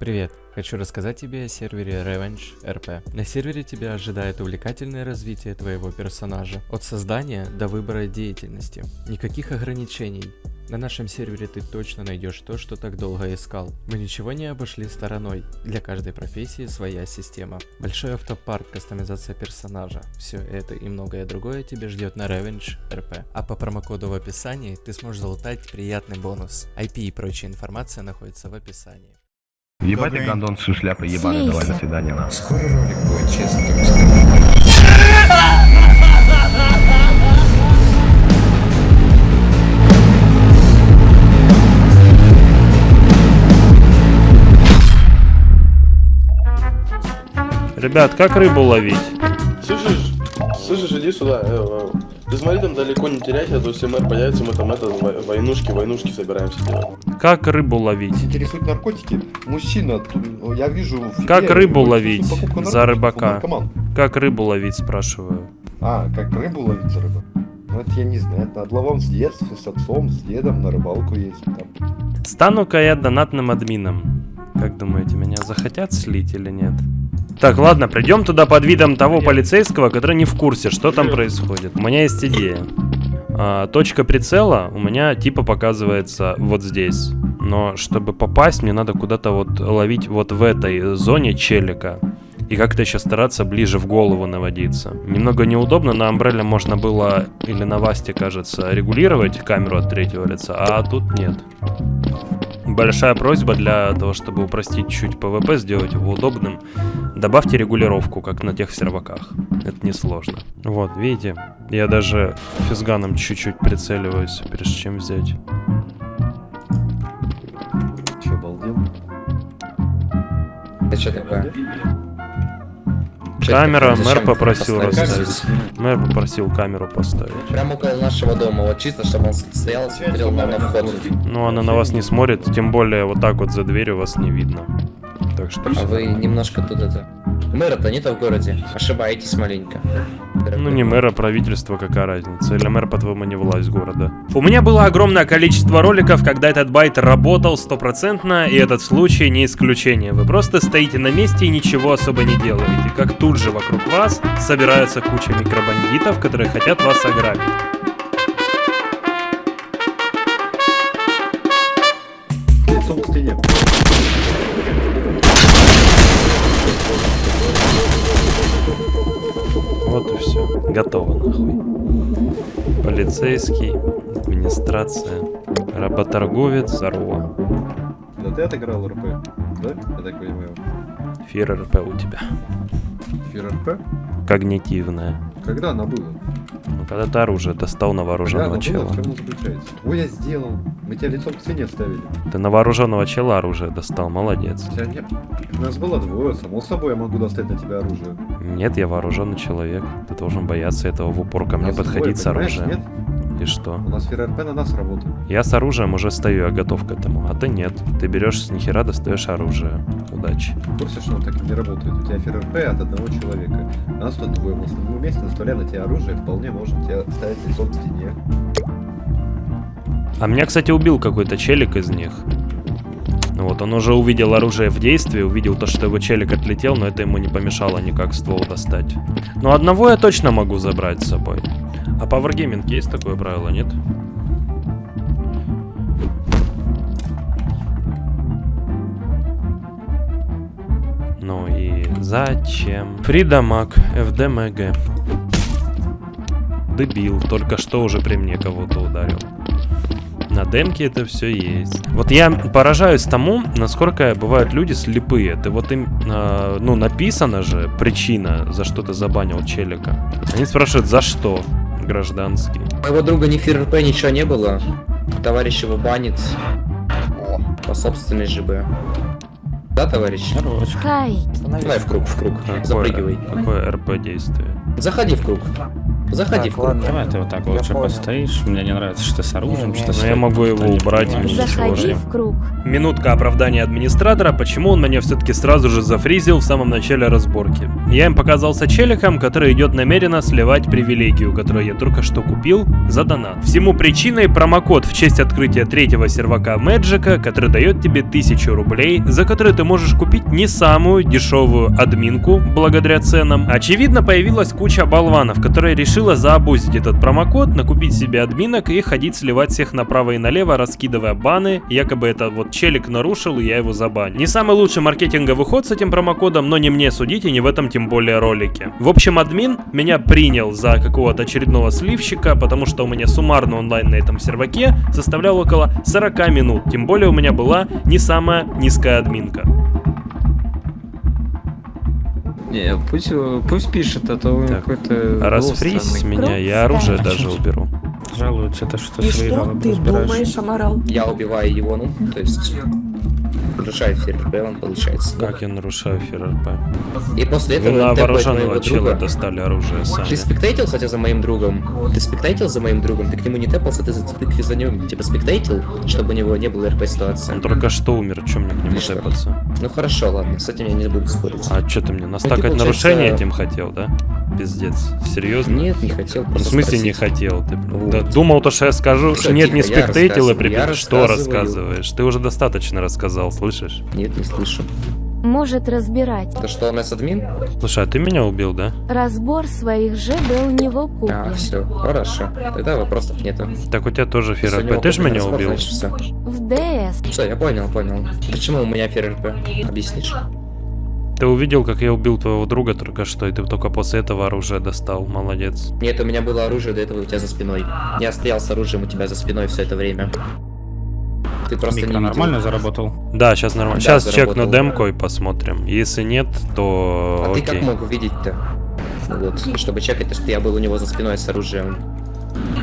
Привет! Хочу рассказать тебе о сервере Revenge RP. На сервере тебя ожидает увлекательное развитие твоего персонажа, от создания до выбора деятельности. Никаких ограничений. На нашем сервере ты точно найдешь то, что так долго искал. Мы ничего не обошли стороной. Для каждой профессии своя система. Большой автопарк, кастомизация персонажа. Все это и многое другое тебе ждет на Revenge RP. А по промокоду в описании ты сможешь залутать приятный бонус. IP и прочая информация находится в описании. Ебать ты гондон с шляпой ебаный, давай до свидания на. Скоро ролик будет, честно скажу. Ребят, как рыбу ловить? Слышишь, слышишь, иди сюда. Ты смотри, там далеко не теряйся, а то если мэр появится, мы там это, во- войнушки, войнушки собираемся делать. Как рыбу ловить? интересуют наркотики. Мужчина, я вижу... в Как рыбу ловить за рыбака? Как рыбу ловить, спрашиваю. А, как рыбу ловить за рыбу? Ну это я не знаю, это надо ловом с детства, с отцом, с дедом на рыбалку ездить там. Стану-ка я донатным админом. Как думаете, меня захотят слить или нет? Так, ладно, придем туда под видом того полицейского, который не в курсе, что там происходит. У меня есть идея. А, точка прицела у меня типа показывается вот здесь. Но чтобы попасть, мне надо куда-то вот ловить вот в этой зоне челика. И как-то еще стараться ближе в голову наводиться. Немного неудобно, на Амбрелле можно было, или на Васте, кажется, регулировать камеру от третьего лица, а тут нет. Большая просьба для того, чтобы упростить чуть PvP, сделать его удобным. Добавьте регулировку, как на тех серваках. Это несложно. Вот, видите, я даже физганом чуть-чуть прицеливаюсь, прежде чем взять. Че, обалдел? Это что такое? Камера, мэр попросил расставить. Мэр попросил камеру поставить. Прямо около нашего дома, вот чисто, чтобы он стоял, смотрел на, вход. Но она на вас не смотрит, тем более вот так вот за дверью вас не видно. Так что А вы немножко тут это... Мэра-то нет в городе, ошибаетесь маленько. Ну не мэра, правительство, какая разница. Или мэр, по-твоему, не власть города. У меня было огромное количество роликов, когда этот байт работал стопроцентно, и этот случай не исключение. Вы просто стоите на месте и ничего особо не делаете. Как тут же вокруг вас собирается куча микробандитов, которые хотят вас ограбить. Готово нахуй. Полицейский, администрация, работорговец, здорово. Да ты отыграл РП, да? Я так понимаю. Фир РП у тебя. Фир РП? Когнитивная. Когда она была? Ну, когда ты оружие достал на вооруженного была, чела. Ой, я сделал. Мы тебя лицом к стене ставили. Ты на вооруженного чела оружие достал, молодец. Тебя нет. Нас было двое, само собой я могу достать на тебя оружие. Нет, я вооруженный человек. Ты должен бояться этого в упор ко мне Нас подходить двое, с оружием. Нет? И что? У нас фир РП на нас работает. Я с оружием уже стою, я готов к этому. А ты нет. Ты берешь с нихера, достаешь оружие. Удачи. В курсе, что он так не работает? У тебя фир РП от одного человека. Нас тут двое. Мы с- Мы вместе наставляя на тебя оружие, вполне можем тебя ставить лицом к стене. А меня, кстати, убил какой-то челик из них. Ну Вот, он уже увидел оружие в действии, увидел то, что его челик отлетел, но это ему не помешало никак ствол достать. Но одного я точно могу забрать с собой. А по Wargaming есть такое правило, нет? Ну и зачем? Фридамаг, ФДМГ. Дебил, только что уже при мне кого-то ударил. На демке это все есть. Вот я поражаюсь тому, насколько бывают люди слепые. Ты вот им, э, ну, написано же причина, за что ты забанил челика. Они спрашивают, за что, гражданский. У моего друга ни фир РП ничего не было. Товарищ его банит. По собственной ЖБ. Да, товарищ? Давай в круг, в круг. Какое, Запрыгивай. какое РП действие? Заходи в круг. Заходи в Так, круг. ладно. Давай ты вот так Я лучше понял. постоишь. Мне не нравится, что ты с оружием, что Но я могу его убрать, Заходи в круг. Минутка оправдания администратора, почему он меня все-таки сразу же зафризил в самом начале разборки. Я им показался челиком, который идет намеренно сливать привилегию, которую я только что купил за донат. Всему причиной промокод в честь открытия третьего сервака Мэджика, который дает тебе 1000 рублей, за которые ты можешь купить не самую дешевую админку благодаря ценам. Очевидно, появилась куча болванов, которая решила заобузить этот промокод, накупить себе админок и ходить сливать всех направо и налево, раскидывая баны. Якобы это вот челик нарушил, и я его забанил. Не самый лучший маркетинговый ход с этим промокодом, но не мне судить и не в этом тем более ролике. В общем, админ меня принял за какого-то очередного сливщика, потому что у меня суммарно онлайн на этом серваке составлял около 40 минут. Тем более у меня была не самая низкая админка. Не, пусть, э, пусть пишет, а то какой-то... Расфрись меня, я оружие даже уберу. Жалуются, то что И свои что ты разбираешь. думаешь, Амарал? Я убиваю его, ну, то есть... Нарушает ФРП, он получается. Как я нарушаю ФРП? И после Вы этого на он тэпает вооруженного чела достали оружие Ты сами. спектейтил, кстати, за моим другом? Ты спектейтил за моим другом? Ты к нему не тэпался, ты ты за ним, типа, спектейтил, чтобы у него не было РП ситуации? Он только что умер, чем мне к нему что? тэпаться? Ну хорошо, ладно, с этим я не буду спорить. А что ты мне, настакать получается- нарушение этим хотел, да? Пиздец. Серьезно? Нет, не хотел, Ну, в смысле не спросить. хотел? Ты Вот. да, думал то, что я скажу, что нет, не тихо, я спектейтил и рассказываю, прибил. Что рассказываешь? Ты уже достаточно рассказал, слышишь? Нет, не слышу. Может разбирать. То что, у нас админ? Слушай, а ты меня убил, да? Разбор своих же был не в А, окупе. все, хорошо. Тогда вопросов нету. Так у тебя тоже у ФРП. него Ты же меня разбор, убил. значит, всё. В ДС. Все, я понял, понял. Почему у меня ФРП? Объяснишь? Ты увидел, как я убил твоего друга только что, и ты только после этого оружие достал. Молодец. Нет, у меня было оружие до этого у тебя за спиной. Я стоял с оружием у тебя за спиной все это время. Ты просто Микро не видел. нормально заработал? Да, сейчас нормально. Да, Сейчас чекну заработал. демку и посмотрим. Если нет, то А ты окей. как мог увидеть-то? Вот, чтобы чекать, то, что я был у него за спиной с оружием.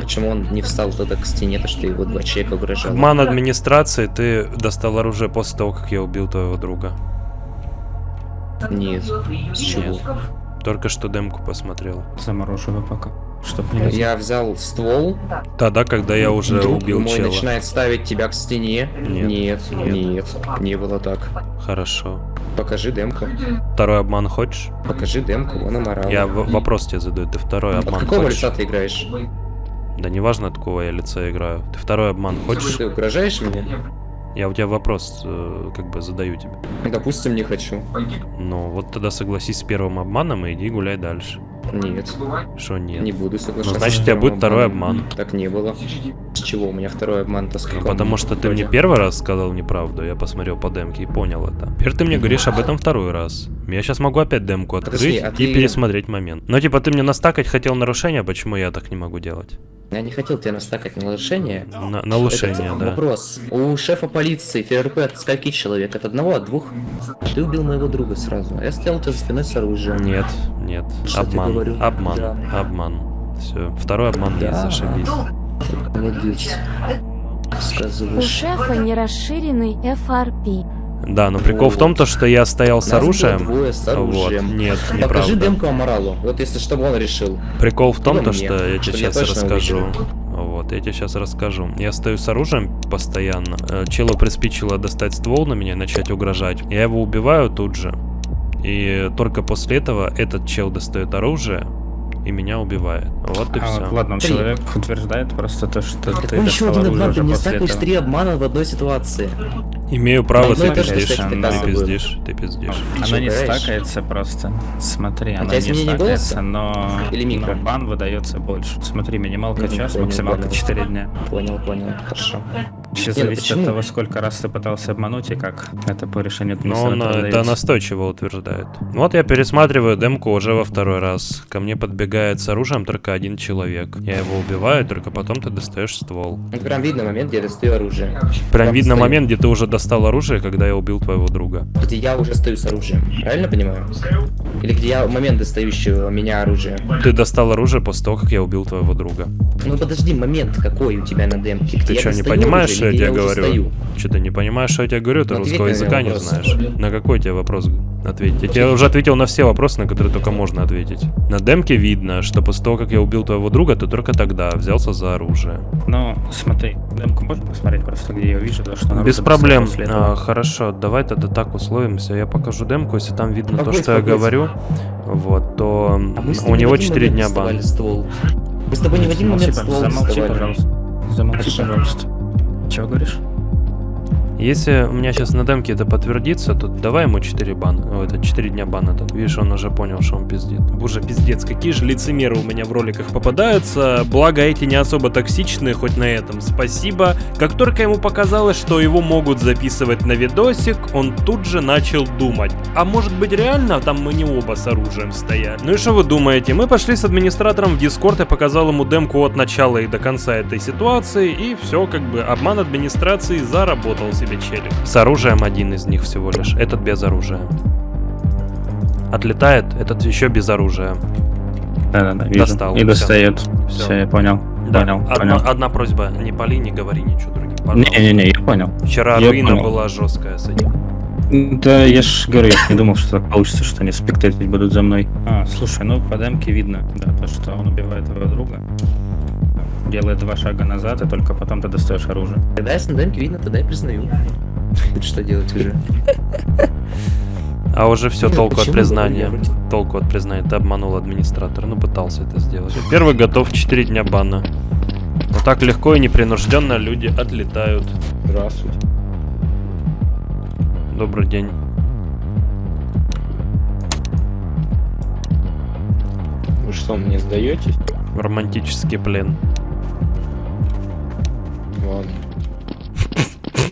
Почему он не встал тогда к стене, то что его два человека угрожало? Обман администрации, ты достал оружие после того, как я убил твоего друга. Нет. С чего? Только что демку посмотрел. Заморожу его пока. Чтоб не. Я взял ствол, Тогда, когда я уже друг убил мой чела. начинает ставить тебя к стене. Нет, Нет, нет. нет, не было так. Хорошо. Покажи демку. Второй обман хочешь? Покажи демку, он аморал. Я вопрос тебе задаю. Ты второй От обман какого хочешь? лица ты играешь? Да неважно, от какого я лица играю. Ты второй обман хочешь? Ты угрожаешь мне? Я у тебя вопрос э, как бы задаю тебе. Допустим, не хочу. Ну, вот тогда согласись с первым обманом и иди гуляй дальше. Нет, Что нет? не буду Ну, соглашаться. значит, с у тебя будет второй обман. Так не было. С чего у меня второй обман-то с Ну, каком потому что ты мне первый раз сказал неправду, я посмотрел по демке и понял это. Теперь ты мне говоришь об этом второй раз. Я сейчас могу опять демку открыть Подожди, а и ты- пересмотреть момент. Но типа ты мне настакать хотел нарушение, почему я так не могу делать? Я не хотел тебя настакать на нарушение. На, нарушение, Этот да. Вопрос. У шефа полиции ФРП от скольки человек? От одного, от двух? Ты убил моего друга сразу. Я стоял у тебя за спиной с оружием. Нет, нет. Что обман, обман, Да. обман. Все, второй обман есть, Да. Молодец. У Сказываешь. шефа не расширенный FRP. Да, но прикол в том, то, что я стоял с оружием. двое с оружием. Вот, нет, Покажи неправда. демку Аморалу. Вот если что бы он решил. Прикол в том, то, что я тебе сейчас расскажу. увидел. Вот, я тебе сейчас расскажу. Я стою с оружием постоянно. Э, Челу приспичило достать ствол на меня и начать угрожать. Я его убиваю тут же. И только после этого этот чел достает оружие и меня убивает. Вот и А все. вот, ладно, Три. человек утверждает просто то, что ты Какой еще один обман? Ты после стакаешь три обмана в одной ситуации. Имею право, ты пиздишь. кстати, Ты пиздишь, ты пиздишь. Она не стакается просто. Смотри, А она не стакается, но, Или микро? но бан выдается больше. Смотри, минималка час, максималка понял. 4 дня. Понял, понял. Хорошо. Все Не, ну зависит почему? от того, сколько раз ты пытался обмануть и как это по решению Но он это настойчиво утверждает. Вот я пересматриваю демку уже во второй раз. Ко мне подбегает с оружием только один человек. Я его убиваю, только потом ты достаешь ствол. Ну, прям видно момент, где я достаю оружие. Прям Там видно стою. момент, где ты уже достал оружие, когда я убил твоего друга. Где я уже стою с оружием. Правильно понимаю? Или где я момент достающего меня оружия. Ты достал оружие после того, как я убил твоего друга. Ну подожди, момент какой у тебя на демке? Где Ты что, не достаю понимаешь, что я тебе говорю? стою? Что ты не понимаешь, что я тебе говорю? Ты Ну, русского языка не знаешь. На какой тебе вопрос ответить? Я тебе уже ответил на все вопросы, на которые только можно ответить. На демке видно, что после того, как я убил твоего друга, ты только тогда взялся за оружие. Ну, смотри, демку можно посмотреть просто, где я вижу, то, что наружу Без проблем. А, хорошо, давай тогда так условимся. Я покажу демку, если там видно то, Спокойно, что я спокойно. говорю, вот, то А у него в один 4 момент дня бан. ствол. Мы с тобой не в один момент Замолчи, ствол замолчи, пожалуйста. Замолчи, пожалуйста. Чего говоришь? Если у меня сейчас на демке это подтвердится, то давай ему 4 бана. О, это 4 дня бана. Тут. Видишь, он уже понял, что он пиздит. Боже, пиздец, какие же лицемеры у меня в роликах попадаются. Благо эти не особо токсичные, хоть на этом. Спасибо. Как только ему показалось, что его могут записывать на видосик, он тут же начал думать. А может быть реально там мы не оба с оружием стоят? Ну и что вы думаете? Мы пошли с администратором в Дискорд, я показал ему демку от начала и до конца этой ситуации, и все, как бы обман администрации заработал себе челик. С оружием один из них всего лишь, этот без оружия. Отлетает, этот еще без оружия. Да-да-да, вижу. Достал, И достает. Всё. Все, я понял. Да, Понял, одна, понял. одна просьба, не пали, не говори ничего другим, пожалуйста. Не-не-не, я понял. Вчера я руина понял. была жесткая с этим. Да, я ж говорю, я ж не думал, что так получится, что они спектаклить будут за мной. А, слушай, ну по демке видно, да, то, что он убивает друга. Делает два шага назад, и только потом ты достаешь оружие. Когда я с демке видно, тогда я признаю. Что делать уже? А уже все, толку от признания. Толку от признания. Ты обманул администратора. Ну, пытался это сделать. Первый готов 4 дня бана. Вот так легко и непринужденно люди отлетают. Здравствуйте. Добрый день. Вы что, мне сдаетесь? Романтический плен. Ладно.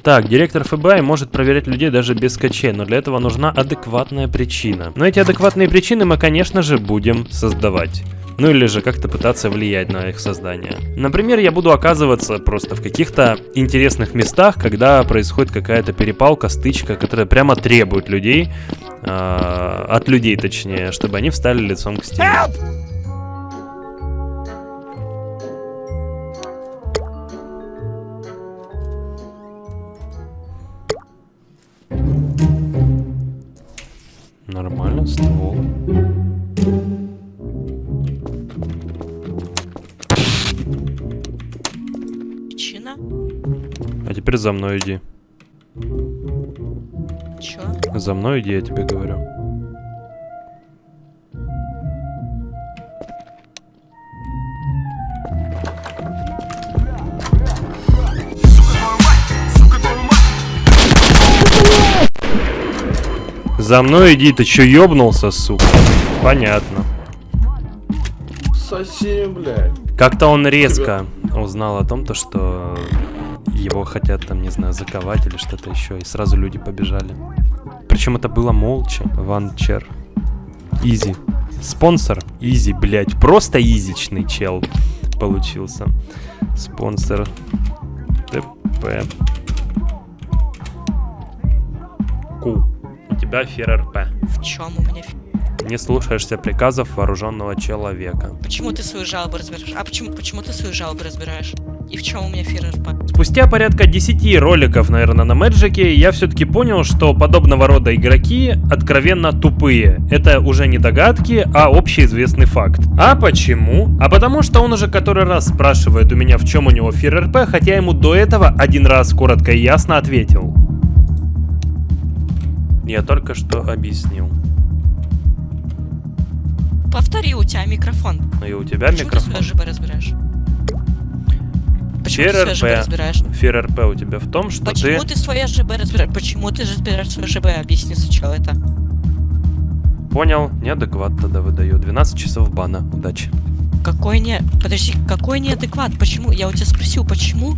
Так, директор ФБИ может проверять людей даже без качей, но для этого нужна адекватная причина. Но эти адекватные причины мы, конечно же, будем создавать. Ну или же как-то пытаться влиять на их создание. Например, я буду оказываться просто в каких-то интересных местах, когда происходит какая-то перепалка, стычка, которая прямо требует людей, а, от людей точнее, чтобы они встали лицом к стене. За мной иди. Чё? За мной иди, я тебе говорю. За мной иди, ты чё ёбнулся, сука? Понятно. Совсем, блядь. Как-то он резко узнал о том, то, что его хотят там, не знаю, заковать или что-то еще, и сразу люди побежали. Причем это было молча. Ванчер. Изи. Спонсор. Изи, блядь. Просто изичный чел получился. Спонсор. ТП. Ку. У тебя фер РП. В чем у меня... фи- Не слушаешься приказов вооруженного человека. Почему ты свою жалобу разбираешь? А почему, почему ты свою жалобу разбираешь? И в чем у меня ФРРП? Спустя порядка 10 роликов, наверное, на Мэджике, я все-таки понял, что подобного рода игроки откровенно тупые. Это уже не догадки, а общеизвестный факт. А почему? А потому что он уже который раз спрашивает у меня, в чем у него ФРРП, хотя ему до этого один раз коротко и ясно ответил. Я только что объяснил. Повтори, у тебя микрофон. Ну и у тебя Почему ты микрофон. ЖБ разбираешь? Почему ты свою ЖБ ФРРП. разбираешь? ФРРП у тебя в том, что Почему ты ты свое ЖБ разбираешь? Почему ты разбираешь свое ЖБ? Объясни сначала это. понял, неадекват тогда выдаю. 12 часов бана. Удачи. Какой не... Подожди, какой неадекват? Почему? Я у тебя спросил, почему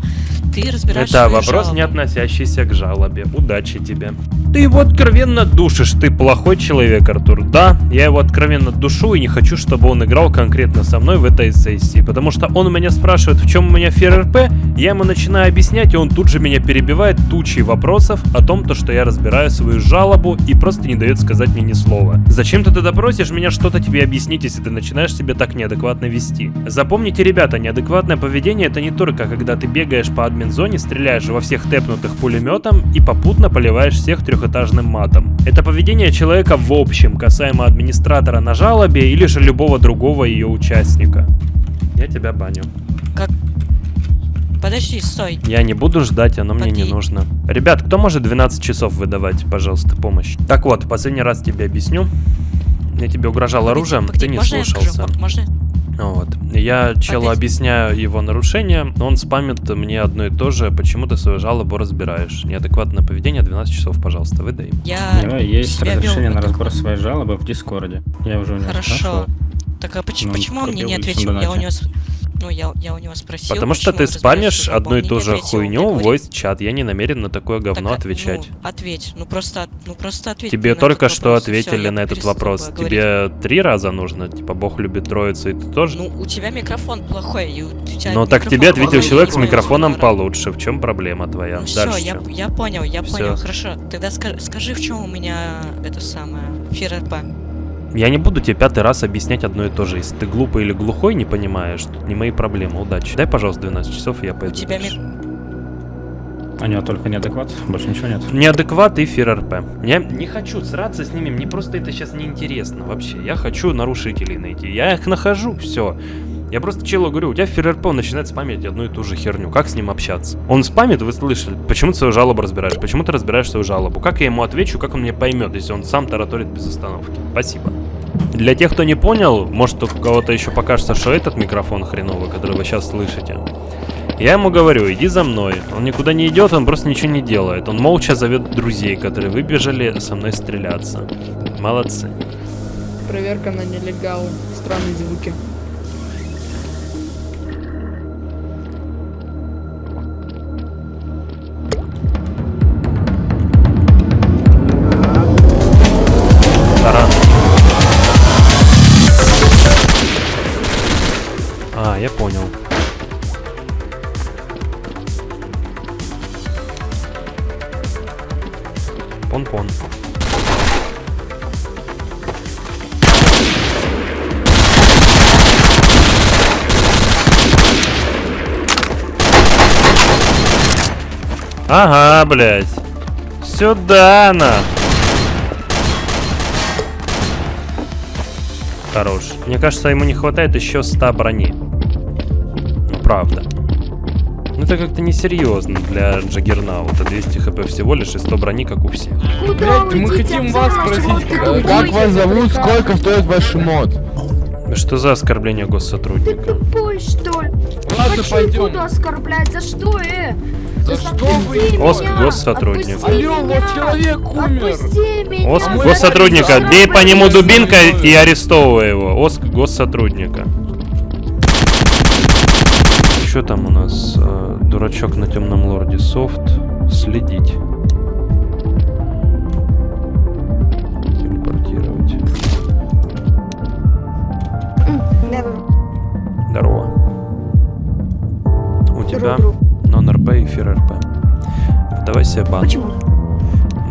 ты разбираешь Это свою вопрос, жалобу? не относящийся к жалобе. Удачи тебе. Ты его откровенно душишь, ты плохой человек, Артур. Да, я его откровенно душу и не хочу, чтобы он играл конкретно со мной в этой сессии. Потому что он у меня спрашивает, в чем у меня ФРРП, я ему начинаю объяснять, и он тут же меня перебивает тучей вопросов о том, то, что я разбираю свою жалобу и просто не дает сказать мне ни слова. Зачем ты тогда просишь меня что-то тебе объяснить, если ты начинаешь себя так неадекватно вести? Вести. Запомните, ребята, неадекватное поведение это не только когда ты бегаешь по админ-зоне, стреляешь во всех тэпнутых пулеметом и попутно поливаешь всех трехэтажным матом. Это поведение человека в общем, касаемо администратора на жалобе или же любого другого ее участника. Я тебя баню. Как? Подожди, стой. Я не буду ждать, оно мне не Поди. нужно. Ребят, кто может 12 часов выдавать, пожалуйста, помощь? Так вот, последний раз тебе объясню. Я тебе угрожал оружием, погоди, ты не можно я скажу? слушался. Можно? Вот. Я челу Опять? объясняю его нарушение, он спамит мне одно и то же, почему ты свою жалобу разбираешь. Неадекватное поведение, 12 часов, пожалуйста, выдай. Я У него есть разрешение на разбор своей жалобы в Дискорде. Я уже у него Хорошо. спрашивал. Так а почему, Ну, почему он мне не ответил? Я у него... Ну, я, я у него спросил, Потому что ты спамишь одну и ту же хуйню в voice чат. Я не намерен на такое говно так, отвечать. Ну, ответь. Ну просто, ну просто ответь. Тебе только что вопрос, ответили я на этот вопрос. говорить. Тебе три раза нужно? Типа, Бог любит троицу, и ты тоже? Ну, у тебя микрофон плохой, и у тебя Ну так тебе ответил человек с не микрофоном понял, получше. В чем проблема твоя? Ну все, я, я понял, я Всё. понял, хорошо. Тогда ска- скажи, в чем у меня это самое ФРП. Я не буду тебе пятый раз объяснять одно и то же. Если ты глупый или глухой, не понимаешь, тут не мои проблемы. Удачи. Дай, пожалуйста, 12 часов, и я У пойду. тебя дальше. У него только неадекват, больше ничего нет. Неадекват и ФРРП. Я не хочу сраться с ними, мне просто это сейчас неинтересно вообще. Я хочу нарушителей найти. Я их нахожу, все. Я просто челу говорю, у тебя ФРРП, начинает спамить одну и ту же херню. Как с ним общаться? Он спамит, вы слышали. Почему ты свою жалобу разбираешь? Почему ты разбираешь свою жалобу? Как я ему отвечу, как он мне поймет, если он сам тараторит без остановки? Спасибо. Для тех, кто не понял, может у кого-то еще покажется, что этот микрофон хреновый, который вы сейчас слышите. Я ему говорю, иди за мной. Он никуда не идет, он просто ничего не делает. Он молча зовет друзей, которые выбежали со мной стреляться. Молодцы. Проверка на нелегал. Странные звуки. Блядь. Сюда, на. Хорош. Мне кажется, ему не хватает еще 100 брони. Ну, правда. Ну, это как-то несерьезно для Джаггернаута. 200 хп всего лишь и 100 брони, как у всех. Блять, мы хотим вас спросить, э, как вас зовут, сколько стоит ваш мод? Что за оскорбление госсотрудника? Тупой, что ли? Ладно, Хочу пойдем. буду оскорблять. За что, э? Что вы? Оск госсотрудник. Алло, вот человек умер. Оск госсотрудника. Бей по нему дубинкой и арестовывай его. Оск госсотрудника. Что там у нас? Э, Дурачок на темном лорде софт. Следить. Телепортировать. Здорово. У тебя. Давай себе бан. Почему?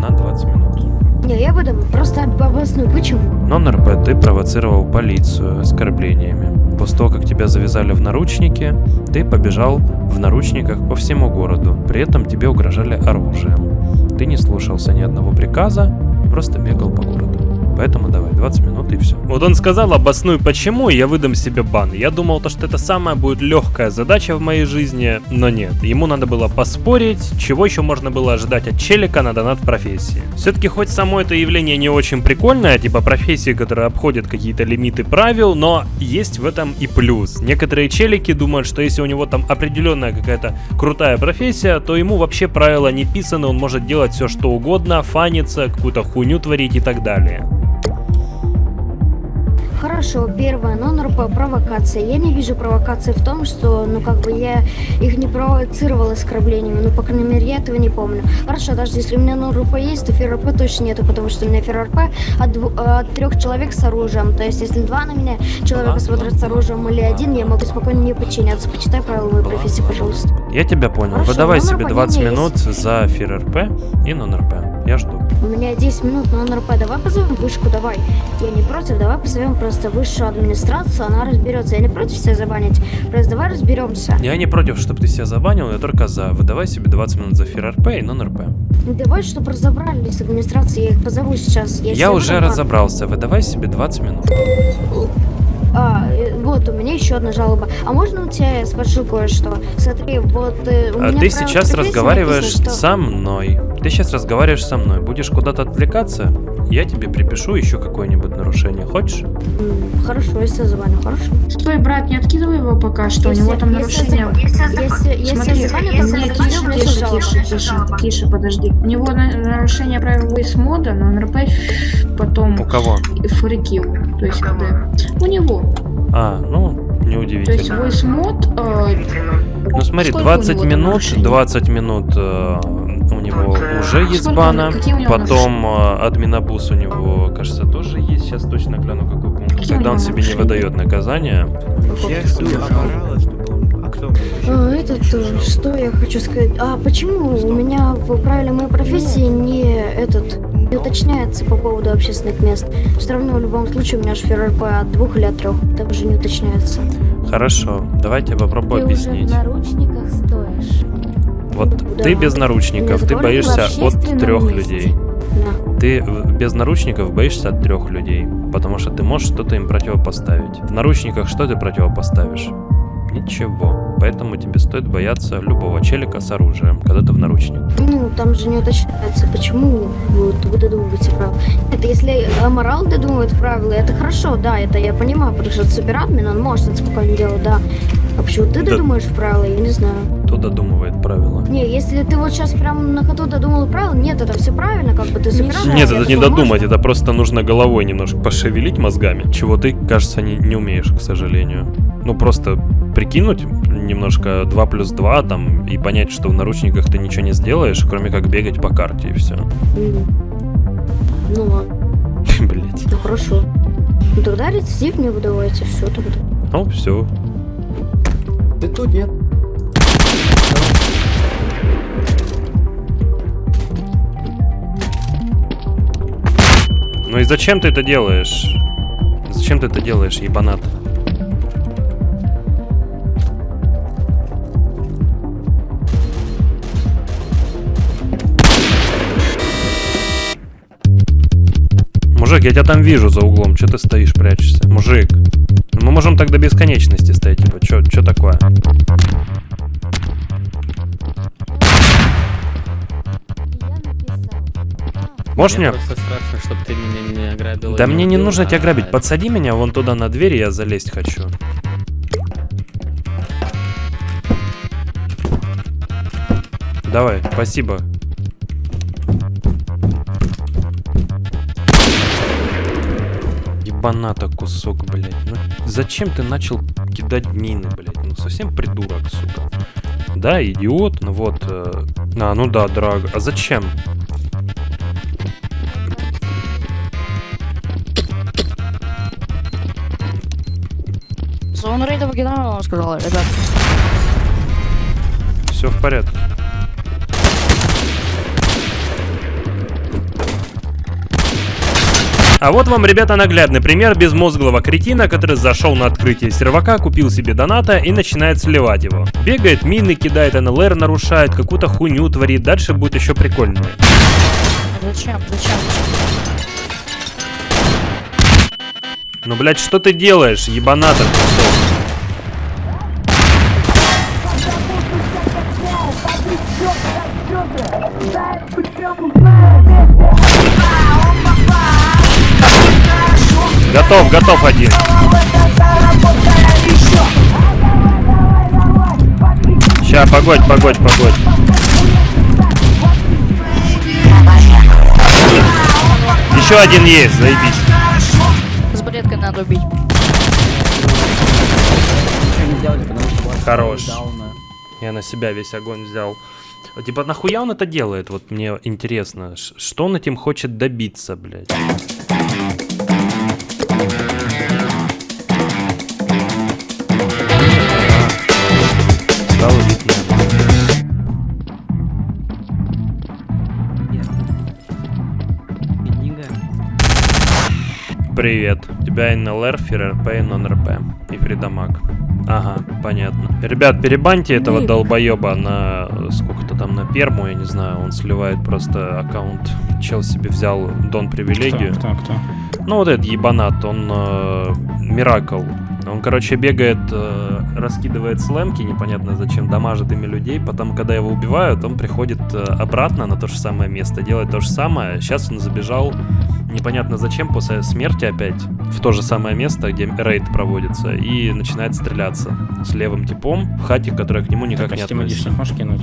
На 20 минут. Не, я выдам. Просто обоснуй. Почему? Нон-РП ты провоцировал полицию оскорблениями. После того, как тебя завязали в наручники, ты побежал в наручниках по всему городу. При этом тебе угрожали оружием. Ты не слушался ни одного приказа просто бегал по городу. Поэтому давай, 20 минут и все. Вот он сказал, обоснуй почему, и я выдам себе бан. Я думал, то, что это самая будет легкая задача в моей жизни, но нет. Ему надо было поспорить, чего еще можно было ожидать от челика на донат профессии. Все-таки хоть само это явление не очень прикольное, типа профессии, которые обходят какие-то лимиты правил, но есть в этом и плюс. Некоторые челики думают, что если у него там определенная какая-то крутая профессия, то ему вообще правила не писаны, он может делать все что угодно, фаниться, какую-то хуйню творить и так далее. Хорошо, первое, нон-РП, провокация. Я не вижу провокации в том, что, ну, как бы я их не провоцировал оскорблениями, ну, по крайней мере, я этого не помню. Хорошо, даже если у меня нон-РП есть, то ФРП точно нету, потому что у меня ФРП от, дву- от трех человек с оружием. То есть, если два на меня человека смотрят с оружием или один, я могу спокойно не подчиняться. Почитай правила моей профессии, пожалуйста. Я тебя понял. Хорошо, Выдавай номер себе по 20 линии минут за фир РП и нон-РП. Я жду. У меня 10 минут, но НРП, давай позовем вышку, давай. Я не против, давай позовем просто в высшую администрацию, она разберется. Я не против себя забанить. Просто давай разберемся. Я не против, чтобы ты себя забанил, я только за. Выдавай себе 20 минут за эфир РП и нон-РП. Ну, давай, чтобы разобрались с администрацией, я их позову сейчас. Я себе уже буду бан- разобрался, выдавай себе 20 минут. А, э, вот, у меня еще одна жалоба. А можно у тебя я спрошу кое-что? Смотри, вот э, у А меня ты сейчас разговариваешь написано, что- со мной. Ты сейчас разговариваешь со мной. Будешь куда-то отвлекаться, я тебе припишу еще какое-нибудь нарушение. Хочешь? Хорошо, если забаню, хорошо. Стой, брат, не откидывай его пока что, у Если- него там если нарушение. если- если Смотри, то сразу тише, у тише, тише, подожди. У него на- нарушение правил вейс-мода, но НРП потом У кого? фрикил, то есть когда... У него. А, ну, То есть неудивительно. вейс-мод... э, Ну смотри, сколько у 20 него там минут, нарушений? 20 минут э, у него уже есть бана. Потом э, админобус у него, кажется, тоже есть. Сейчас точно гляну, какой пункт. Тогда он себе не выдает наказание. Я жду. А А, этот, что я хочу сказать? А почему у меня в правиле моей профессии не этот не уточняется по поводу общественных мест? Все равно в любом случае у меня же ФРП от двух или от трех. Также не уточняется. Хорошо, давайте я попробую Ты уже объяснить. в наручниках стоишь. Вот ты без наручников, ты боишься от трех людей. Ты без наручников боишься от трех людей, потому что ты можешь что-то им противопоставить. В наручниках что ты противопоставишь? Ничего. Поэтому тебе стоит бояться любого челика с оружием, когда ты в наручниках. Ну, там же не уточняется, почему вот, вы додумываете правила. Это если аморал додумывает правила, это хорошо, да, это я понимаю, потому что суперадмин, он может это спокойно делать, да. А почему ты Да. додумаешь правила, я не знаю. Кто додумывает правила? Не, если ты вот сейчас прям на ходу додумал правила, нет, это все правильно, как бы ты суперадмин. Нет, тебе это не додумать, это просто нужно головой немножко пошевелить мозгами, чего ты, кажется, не, не умеешь, к сожалению. Ну, просто прикинуть немножко 2 плюс 2 там и понять, что в наручниках ты ничего не сделаешь, кроме как бегать по карте и все. Ну ладно, Блять. ну хорошо. Ну тогда рецидив не выдавайте, все тогда. Ну, все. Ты тут нет. Ну и зачем ты это делаешь? Зачем ты это делаешь, ебанат? Я тебя там вижу за углом. Че ты стоишь, прячешься? Мужик. Мы можем так до бесконечности стоять, типа, чё, чё такое? Можешь мне? просто страшно, чтобы ты меня не ограбил. Да мне не убил, нужно тебя а грабить. Подсади меня вон туда на дверь, я залезть хочу. Давай, спасибо. Ебаната кусок, блядь. Ну, зачем ты начал кидать мины, блядь? Ну совсем придурок, сука. Да, идиот, ну вот. э, А, ну да, драг. А зачем? Зона рейда генерала сказала, ребят. Все в порядке. А вот вам, ребята, наглядный пример безмозглого кретина, который зашел на открытие сервака, купил себе доната и начинает сливать его. Бегает, мины кидает, НЛР нарушает, какую-то хуйню творит, дальше будет еще прикольнее. Зачем? Зачем? Ну, блядь, что ты делаешь, ебаната кусок? Готов, готов один. Ща, погодь, погодь, погодь. Еще один есть, заебись. С балеткой надо убить. Хорош. Я на себя весь огонь взял. Типа, нахуя он это делает? Вот мне интересно. Что он этим хочет добиться, блядь? Привет. У тебя НЛР, ФРРП и нон-РП. И фридамаг. Ага, понятно. Ребят, перебаньте этого Эй. долбоеба на э, сколько-то там на перму, я не знаю, он сливает просто аккаунт. Чел себе взял Дон привилегию. Кто, кто, кто? Ну вот этот ебанат, он э, Миракл. Он, короче, бегает, э, раскидывает слэмки, непонятно зачем, дамажит ими людей. Потом, когда его убивают, он приходит э, обратно на то же самое место, делает то же самое. Сейчас он забежал, непонятно зачем, после смерти опять, в то же самое место, где рейд проводится, и начинает стреляться с левым типом в хате, которая к нему никак Так, не а Steam относится. Можешь кинуть?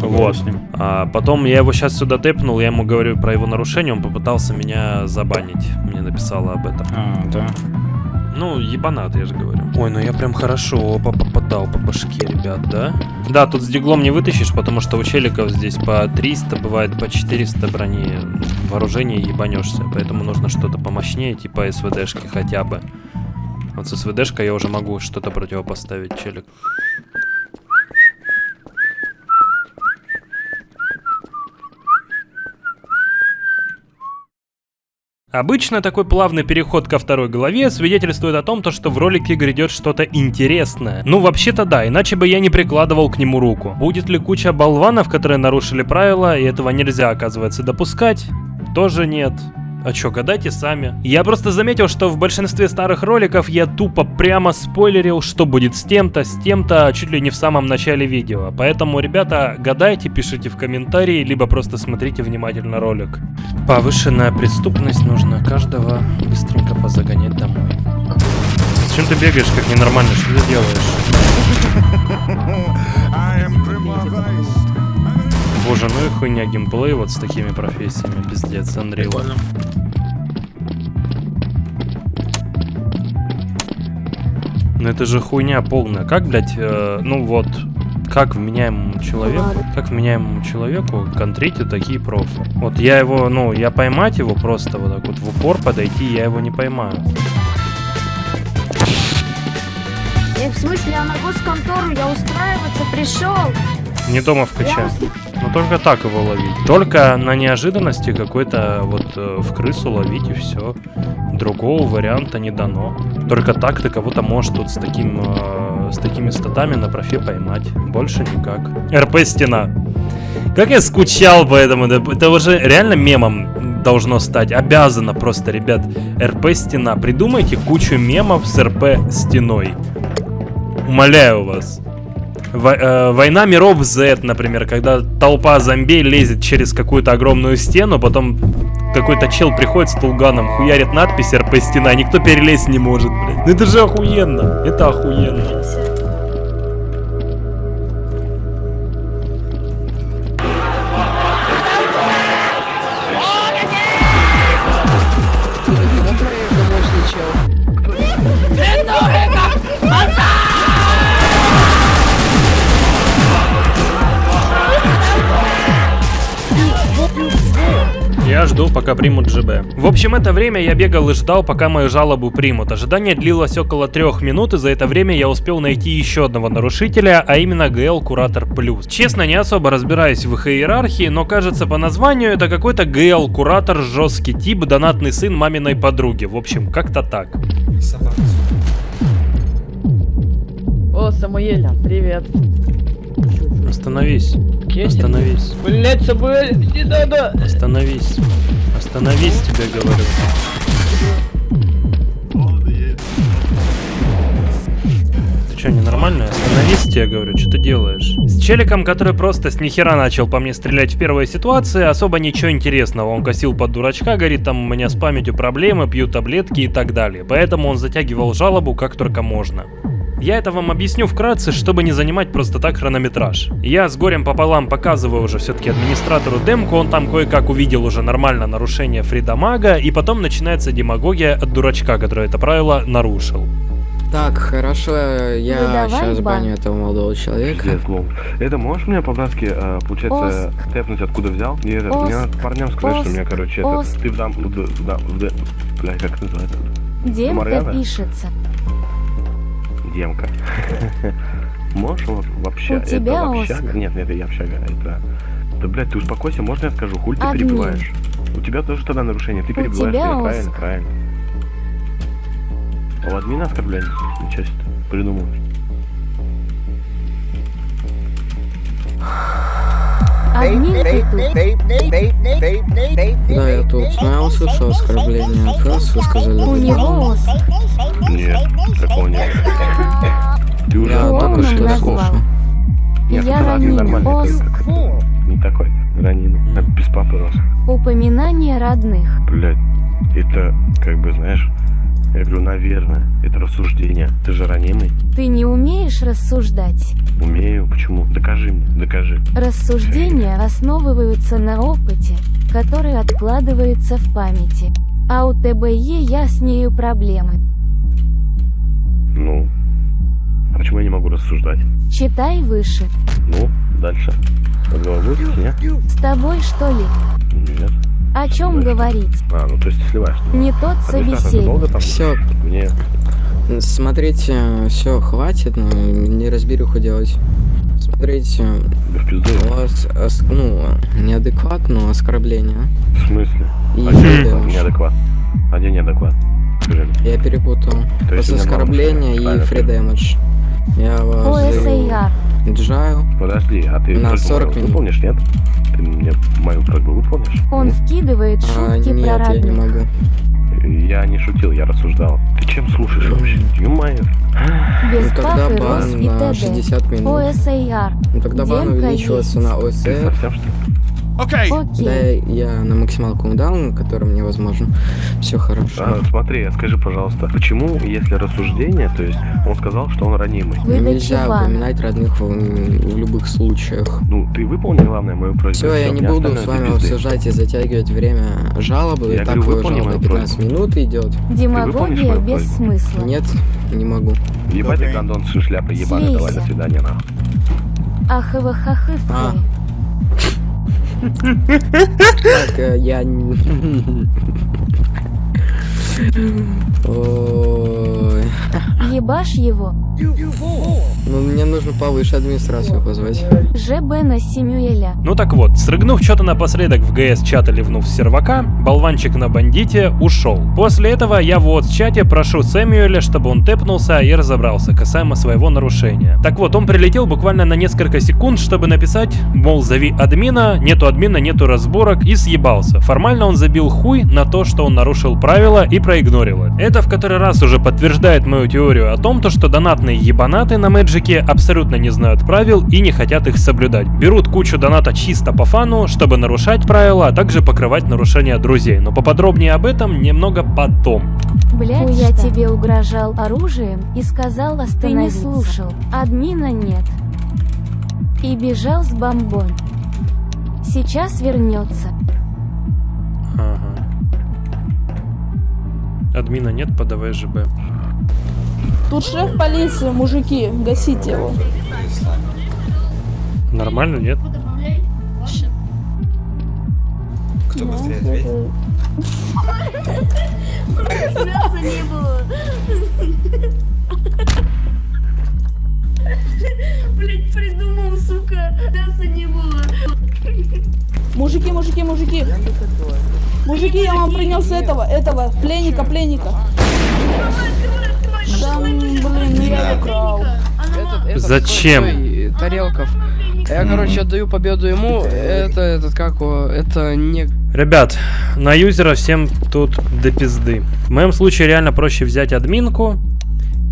Вот. Поговорю с ним. А потом я его сейчас сюда тэпнул, я ему говорю про его нарушение, он попытался меня забанить. Мне написала об этом. А, да. Ну, ебанат, я же говорю. Ой, ну я прям хорошо по- попадал по башке, ребят, да? Да, тут с диглом не вытащишь, потому что у челиков здесь по 300, бывает по 400 брони вооружения ебанешься. Поэтому нужно что-то помощнее, типа СВДшки хотя бы. Вот с СВДшкой я уже могу что-то противопоставить, челик. Обычно такой плавный переход ко второй главе свидетельствует о том, то, что в ролике грядет что-то интересное. Ну, вообще-то да, иначе бы я не прикладывал к нему руку. Будет ли куча болванов, которые нарушили правила, и этого нельзя, оказывается, допускать? Тоже нет. А чё, гадайте сами. Я просто заметил, что в большинстве старых роликов я тупо прямо спойлерил, что будет с тем-то, с тем-то, чуть ли не в самом начале видео. Поэтому, ребята, гадайте, пишите в комментарии, либо просто смотрите внимательно ролик. Повышенная преступность, нужно каждого быстренько позагонять домой. Зачем ты бегаешь как ненормальный? Что ты делаешь? Боже, ну и хуйня геймплей вот с такими профессиями, пиздец, Unreal. Ну это же хуйня полная. Как, блядь, э, ну вот, как вменяемому человеку, как вменяемому человеку контрите такие профы? Вот я его, ну, я поймать его просто вот так вот в упор подойти, я его не поймаю. Э, в смысле, я на госконтору, я устраиваться пришел. Не дома вкачать. Ну только так его ловить. Только на неожиданности какой-то вот э, в крысу ловить и все. Другого варианта не дано. Только так ты кого-то можешь тут с таким э, с такими статами на профе поймать. Больше никак. РП стена. Как я скучал по этому. Это уже реально мемом должно стать. Обязано просто, ребят. РП стена. Придумайте кучу мемов с РП стеной. Умоляю вас. Э, Война миров Z, например, когда толпа зомби лезет через какую-то огромную стену, потом какой-то чел приходит с тулганом, хуярит надпись РП стена, никто перелезть не может, блядь. Ну это же охуенно, это охуенно. Я жду, пока примут ЖБ. В общем, это время я бегал и ждал, пока мою жалобу примут. Ожидание длилось около трех минут, и за это время я успел найти еще одного нарушителя, а именно ГЛ Куратор Плюс. Честно, не особо разбираюсь в их иерархии, но кажется по названию это какой-то ГЛ Куратор жесткий тип, донатный сын маминой подруги. В общем, как-то так. О, Самуэля, привет. Остановись. Остановись. Блять, Самуэль, не надо. Остановись. Остановись, тебе говорю. Ты что, ненормальная? Остановись, тебе говорю, что ты делаешь? С челиком, который просто с нихера начал по мне стрелять в первой ситуации, особо ничего интересного. Он косил под дурачка, говорит, там у меня с памятью проблемы, пью таблетки и так далее. Поэтому он затягивал жалобу как только можно. Я это вам объясню вкратце, чтобы не занимать просто так хронометраж. Я с горем пополам показываю уже все-таки администратору демку, он там кое-как увидел уже нормально нарушение фридамага, и потом начинается демагогия от дурачка, который это правило нарушил. Так, хорошо, я Ну, давай, сейчас бан. баню этого молодого человека. Пиздец, лол. Это можешь мне по-братски, э, получается, тэпнуть откуда взял? И это, мне надо парням сказать, Ос. что мне, короче, Ос. это, ты в дам, в, в, в, д- бля, как это называется? Демка пишется. Демка. Можешь вообще, У это тебя общага? Оскар. Нет, нет, это я общага, это... Да, блядь, ты успокойся, можно я скажу, хуй ты Админ. перебиваешь? У тебя тоже тогда нарушение, ты перебиваешь тебя, меня, правильно, правильно. А у админа оскорбление? Ничего себе, придумал. Да, я тут. Но я услышал оскорбление от вас, вы сказали. У него Оскар. Нет, такого нет. Ты уже Я только что слушал. Нет, Я Оскар. как- Не такой, ранин. Как без папы рос. Упоминание родных. Блять, это как бы, знаешь, я говорю, наверное, это рассуждение. Ты же ранимый. Ты не умеешь рассуждать. Умею, почему? Докажи мне, докажи. Рассуждения основываются на опыте, который откладывается в памяти. А у ТБЕ я с нею проблемы. Ну, а почему я не могу рассуждать? Читай выше. Ну, дальше. С тобой что ли? Нет. О чем говорить? А, ну то есть ты сливаешь. Не тот долго собеседник. Все, Мне смотрите, все, хватит, ну, не разберуху делать. Смотрите, да у вас, ос- ну, неадекват, но оскорбление. В смысле? И а где неадекват? А где неадекват? Я перепутал. То есть После оскорбления и правильно. Я вас ОСАР. джаю Подожди, а ты на просьбу 40 мою минут. выполнишь, нет? Ты мне мою просьбу выполнишь? Он вкидывает А, шутки нет, про я не могу. Я не шутил, я рассуждал. Ты чем слушаешь вообще? Ё-моё. Без Ну тогда папы бан на ТД. 60 минут. ОСАР. Ну тогда бан Демка увеличивается есть. на Ты ОСР. совсем что ли? Окей. Да, я на максималку дал, на котором мне возможно. Все хорошо. А, смотри, скажи, пожалуйста, почему, если рассуждение, то есть он сказал, что он ранимый? Выдача Нельзя упоминать родных в, в любых случаях. Ну, ты выполнил, главное, мою просьбу. Все, я не буду с вами обсуждать и затягивать время жалобы. Я и так говорю, вы выполни жалоба мою 15 минут идет. Демагогия без просьбу? смысла. Нет, не могу. Ебать ты гандон с шляпой, ебаный, давай, до свидания, нахуй. Ахывахахы А. Так, э, я... Ебашь его. Ну, мне нужно повыше администрацию позвать. ЖБ на Симюэля. Ну так вот, срыгнув что-то напоследок в ГС-чат и ливнув с сервака, болванчик на бандите ушел. После этого я в WhatsApp-чате прошу Сэмюэля, чтобы он тэпнулся и разобрался касаемо своего нарушения. Так вот, он прилетел буквально на несколько секунд, чтобы написать, мол, зови админа, нету админа, нету разборок, и съебался. Формально он забил хуй на то, что он нарушил правила и проигнорил это. Это в который раз уже подтверждает мою теорию о том, то, что донатные ебанаты на Мэджике абсолютно не знают правил и не хотят их соблюдать. Берут кучу доната чисто по фану, чтобы нарушать правила, а также покрывать нарушения друзей. Но поподробнее об этом немного потом. Блять, я тебе угрожал оружием и сказал остановиться. Ты не слушал. Админа нет. И бежал с бомбой. Сейчас вернется. Ага. Админа нет, подавай ЖБ. Тут шеф полиции, мужики, гасите его. Нормально, нет? Кто быстрее ответит? Мяса не было. Блять, придумал, сука. Мяса не было. Мужики, мужики, мужики. Мужики, я вам принес этого, этого, пленника, пленника. Да, блин, я украл. Зачем? Тарелков. Я, короче, отдаю победу ему. Это, этот, как его, это не... Ребят, на юзера всем тут до пизды. В моем случае реально проще взять админку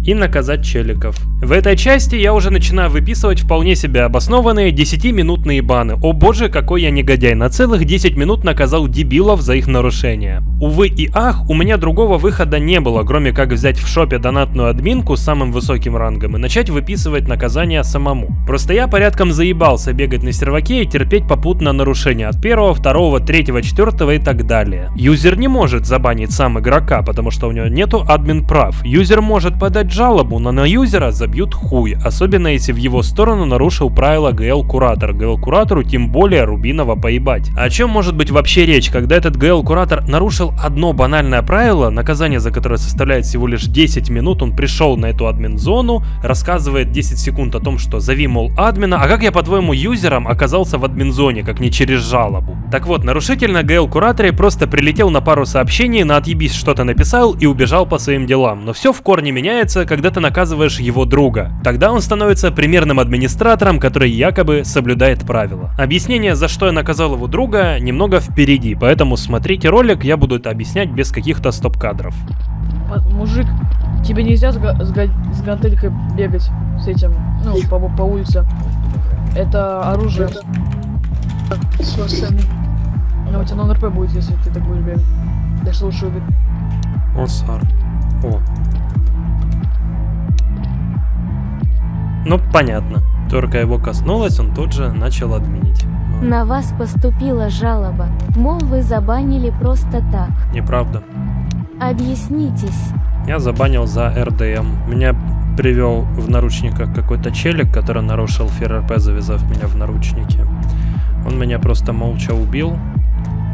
и наказать челиков. В этой части я уже начинаю выписывать вполне себе обоснованные 10-минутные баны. О боже, какой я негодяй, на целых 10 минут наказал дебилов за их нарушения. Увы и ах, у меня другого выхода не было, кроме как взять в шопе донатную админку с самым высоким рангом и начать выписывать наказание самому. Просто я порядком заебался бегать на серваке и терпеть попутно нарушения от первого, второго, третьего, четвертого и так далее. Юзер не может забанить сам игрока, потому что у него нету админ прав. Юзер может подать подать жалобу, но на юзера забьют хуй, особенно если в его сторону нарушил правила ГЛ-куратор. ГЛ-куратору тем более Рубинова поебать. О чем может быть вообще речь, когда этот ГЛ-куратор нарушил одно банальное правило, наказание за которое составляет всего лишь 10 минут, он пришел на эту админ-зону, рассказывает 10 секунд о том, что зови, мол, админа, а как я, по-твоему, юзером оказался в админ-зоне, как не через жалобу? Так вот, нарушитель на ГЛ-кураторе просто прилетел на пару сообщений, на отъебись что-то написал и убежал по своим делам. Но все в корне меняется, когда ты наказываешь его друга. Тогда он становится примерным администратором, который якобы соблюдает правила. Объяснение, за что я наказал его друга, немного впереди, поэтому смотрите ролик, я буду это объяснять без каких-то стоп-кадров. А, Мужик, тебе нельзя с, с с гантелькой бегать с этим, ну, по, по улице. Это оружие. Ну, у тебя на РП будет, если ты так будешь бегать. Так что лучше убить. О, Сар. О. Ну, понятно. Только его коснулось, он тут же начал админить. На вас поступила жалоба. Мол, вы забанили просто так. Неправда. Объяснитесь. Я забанил за РДМ. Меня привел в наручниках какой-то челик, который нарушил ФРРП, завязав меня в наручники. Он меня просто молча убил.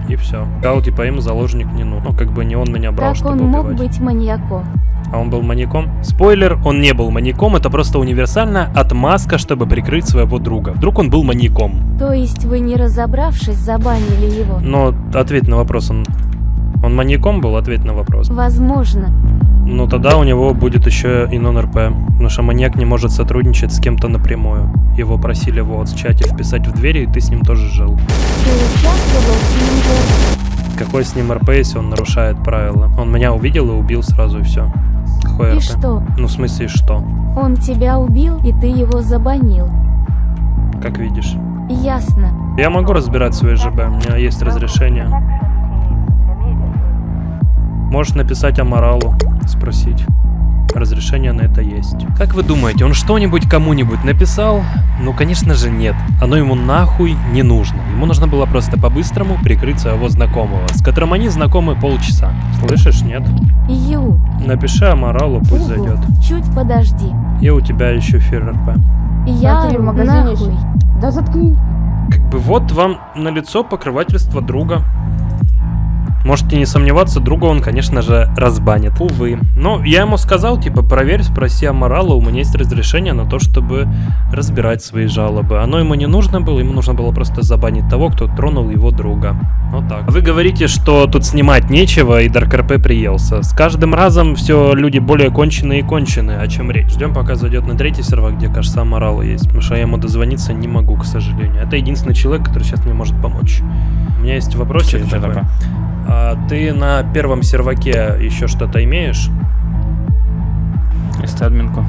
И все. Сказал, типа, им заложник не нужен. Ну, как бы не он меня брал, Как чтобы он мог убивать. быть маньяком? А он был маньяком? Спойлер, он не был маньяком, это просто универсальная отмазка, чтобы прикрыть своего друга. Вдруг он был маньяком. То есть вы не разобравшись забанили его? Но ответь на вопрос, он... Он маньяком был? Ответь на вопрос. Возможно. Ну тогда у него будет еще и нон-РП, потому что маньяк не может сотрудничать с кем-то напрямую. Его просили вот в чате вписать в двери, и ты с ним тоже жил. Ты участвовал в ним Какой с ним РП, если он нарушает правила? Он меня увидел и убил сразу, и все. Какой И что? Ну, в смысле, что? Он тебя убил, и ты его забанил. Как видишь. Ясно. Я могу разбирать свои ЖБ, у меня есть разрешение. Можешь написать Аморалу, спросить. Разрешение на это есть. Как вы думаете, он что-нибудь кому-нибудь написал? Ну, конечно же, нет. Оно ему нахуй не нужно. Ему нужно было просто по-быстрому прикрыть своего знакомого, с которым они знакомы полчаса. Слышишь, нет? Ю. Напиши Аморалу, пусть Угу. зайдет. Чуть подожди. И у тебя еще ФРРП. Я Смотри, в магазине нахуй. Да заткни. Как бы вот вам на лицо покрывательство друга. Можете не сомневаться, друга он, конечно же, разбанит. Увы. Но я ему сказал, типа, проверь, спроси Аморала, у меня есть разрешение на то, чтобы разбирать свои жалобы. Оно ему не нужно было, ему нужно было просто забанить того, кто тронул его друга. Вот так. Вы говорите, что тут снимать нечего, и Дарк РП приелся. С каждым разом все люди более конченые и конченые. О чем речь? Ждем, пока зайдет на третий сервак, где, кажется, Аморала есть. Потому что я ему дозвониться не могу, к сожалению. Это единственный человек, который сейчас мне может помочь. У меня есть вопросик такое? А ты на первом серваке еще что-то имеешь? Если админку.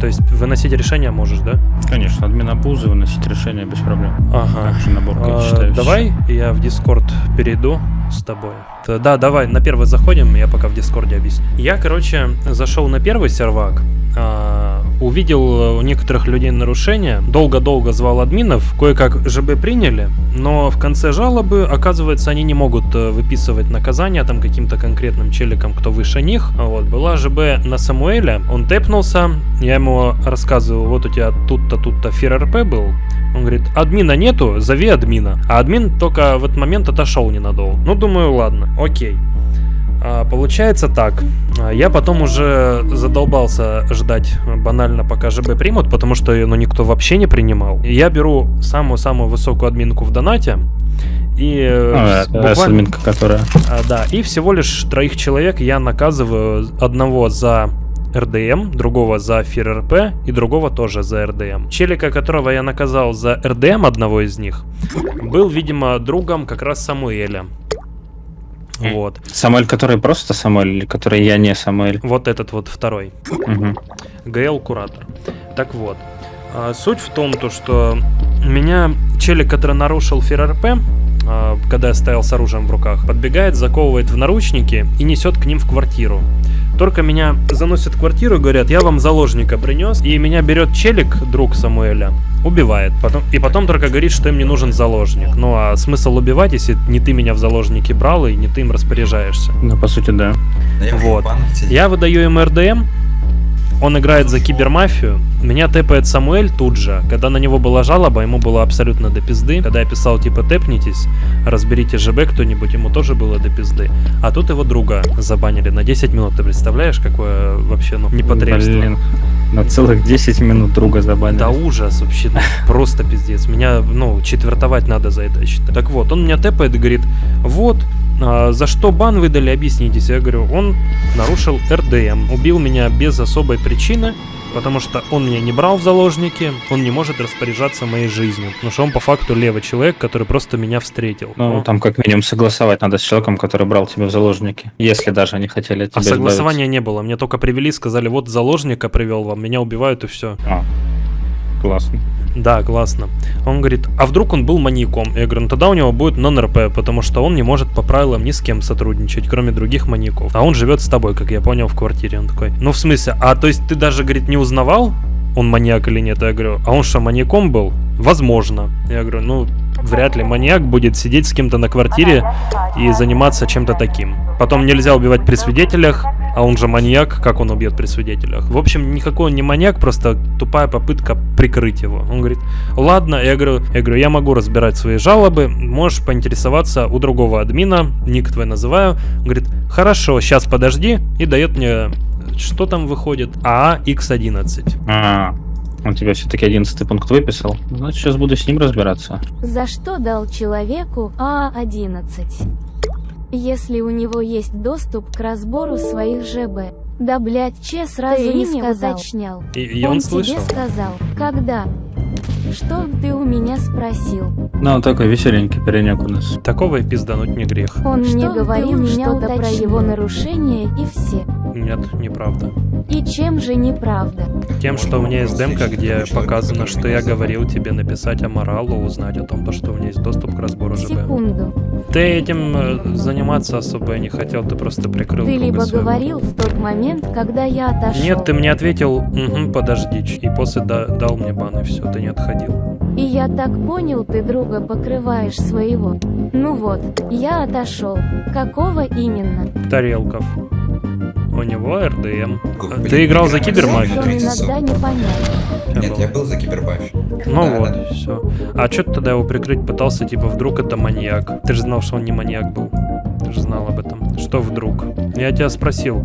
То есть выносить решения можешь, да? Конечно, админа бузы выносить решение без проблем. Ага. Также наборка А, давай я в Дискорд перейду с тобой. Да, давай, на первый заходим, я пока в Дискорде объясню. Я, короче, зашел на первый сервак, а, увидел у некоторых людей нарушения, долго-долго звал админов, кое-как ЖБ приняли, но в конце жалобы, оказывается, они не могут э, выписывать наказания там каким-то конкретным челикам, кто выше них. А Вот, была ЖБ на Самуэля, он тэпнулся, я ему рассказываю, вот у тебя тут-то, тут-то ФРРП был, он говорит, админа нету, зови админа. А админ только в этот момент отошел ненадолго. Ну, думаю, ладно, окей. А, получается так. А, Я потом уже задолбался ждать банально, пока ЖБ примут, потому что ну, никто вообще не принимал. Я беру самую-самую высокую админку в донате. И э, А, буквально- админка, которая... а, да, и всего лишь троих человек я наказываю. Одного за РДМ, другого за ФРРП и другого тоже за РДМ. Челика, которого я наказал за РДМ, одного из них, был, видимо, другом как раз Самуэля. Вот. Самуэль, который просто Самуэль, или который я не Самуэль? Вот этот вот второй. ГЛ Куратор. Так вот. а, Суть в том, то, что меня челик, который нарушил ФРРП, когда я стоял с оружием в руках, подбегает, заковывает в наручники и несет к ним в квартиру. Только меня заносят в квартиру и говорят, я вам заложника принес, и меня берет челик, друг Самуэля, убивает. Потом, и потом только говорит, что им не нужен заложник. Ну а смысл убивать, если не ты меня в заложники брал и не ты им распоряжаешься? Ну, по сути, да. Вот. Я выдаю им РДМ, он играет за кибермафию. Меня тэпает Самуэль тут же. Когда на него была жалоба, ему было абсолютно до пизды. Когда я писал, типа, тэпнитесь, разберите ЖБ кто-нибудь, ему тоже было до пизды. А тут его друга забанили на 10 минут. Ты представляешь, какое вообще, ну, непотребство? Блин, на целых 10 минут друга забанили. Да ужас вообще, ну, просто пиздец. Меня, ну, четвертовать надо за это, я считаю. Так вот, он меня тэпает и говорит, вот, а, за что бан выдали, объяснитесь. Я говорю, он нарушил РДМ, убил меня без особой причины, потому что он меня не брал в заложники, он не может распоряжаться моей жизнью, потому что он по факту левый человек, который просто меня встретил. Ну, Но- там как минимум согласовать надо с человеком, который брал тебя в заложники. Если даже они хотели от А тебя согласования не было, мне только привели, сказали, вот заложника привел вам, меня убивают и все. А, классно. Да, классно. Он говорит, а вдруг он был маньяком? Я говорю, ну тогда у него будет нон-РП, потому что он не может по правилам ни с кем сотрудничать, кроме других маньяков. А он живет с тобой, как я понял, в квартире. Он такой, ну в смысле, а то есть ты даже, говорит, не узнавал, он маньяк или нет? Я говорю, а он что, маньяком был? Возможно. Я говорю, ну, вряд ли маньяк будет сидеть с кем-то на квартире и заниматься чем-то таким. Потом нельзя убивать при свидетелях, а он же маньяк, как он убьет при свидетелях? В общем, никакой он не маньяк, просто тупая попытка прикрыть его. Он говорит, ладно, я говорю, я говорю, я могу разбирать свои жалобы, можешь поинтересоваться у другого админа, ник твой называю. Он говорит, хорошо, сейчас подожди, и дает мне, что там выходит, А ААX11. Он тебе все-таки 11 пункт выписал. Значит, сейчас буду с ним разбираться. За что дал человеку А11? Если у него есть доступ к разбору своих ЖБ. Да блять, че сразу Ты не сказал. И, и он, он слышал. тебе сказал, когда? Что ты у меня спросил? Ну, он такой веселенький паренек у нас. Такого и пиздануть не грех. Он мне Что ты говорил у меня что-то про его нарушение и все. Нет, неправда. И чем же неправда? Тем, что у меня есть демка, где показано, что я говорил тебе написать Аморалу, узнать о том, то, что у меня есть доступ к разбору ЖБ. Секунду. Ты этим э, заниматься особо и не хотел, ты просто прикрыл Ты либо своего. говорил в тот момент, когда я отошел. Нет, ты мне ответил, угу, подожди, и после да- дал мне бан, и все, ты не отходил. И я так понял, ты друга покрываешь своего. Ну вот, я отошел. Какого именно? Тарелков. У него РДМ. А Ты играл за кибермафию? Иногда не понятно. Нет, я был за кибербаф. Ну Да, вот, да. все. А что ты тогда его прикрыть пытался, типа, вдруг это маньяк? Ты же знал, что он не маньяк был. Ты же знал об этом. Что вдруг? Я тебя спросил,